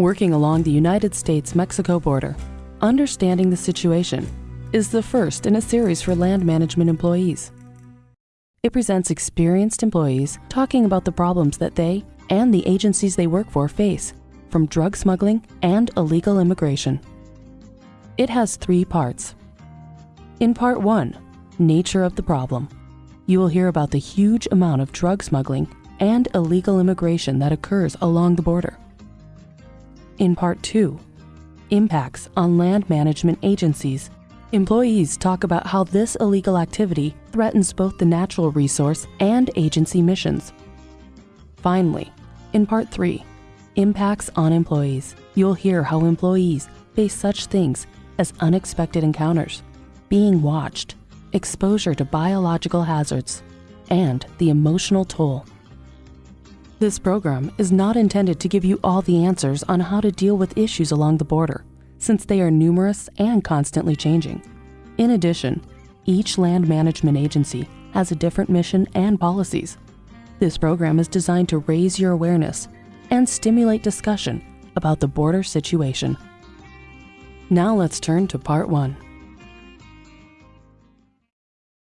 Working along the United States-Mexico border, Understanding the Situation is the first in a series for land management employees. It presents experienced employees talking about the problems that they and the agencies they work for face, from drug smuggling and illegal immigration. It has three parts. In part one, nature of the problem, you will hear about the huge amount of drug smuggling and illegal immigration that occurs along the border. In part two, impacts on land management agencies, employees talk about how this illegal activity threatens both the natural resource and agency missions. Finally, in part three, impacts on employees, you'll hear how employees face such things as unexpected encounters, being watched, exposure to biological hazards, and the emotional toll. This program is not intended to give you all the answers on how to deal with issues along the border, since they are numerous and constantly changing. In addition, each land management agency has a different mission and policies. This program is designed to raise your awareness and stimulate discussion about the border situation. Now let's turn to part one.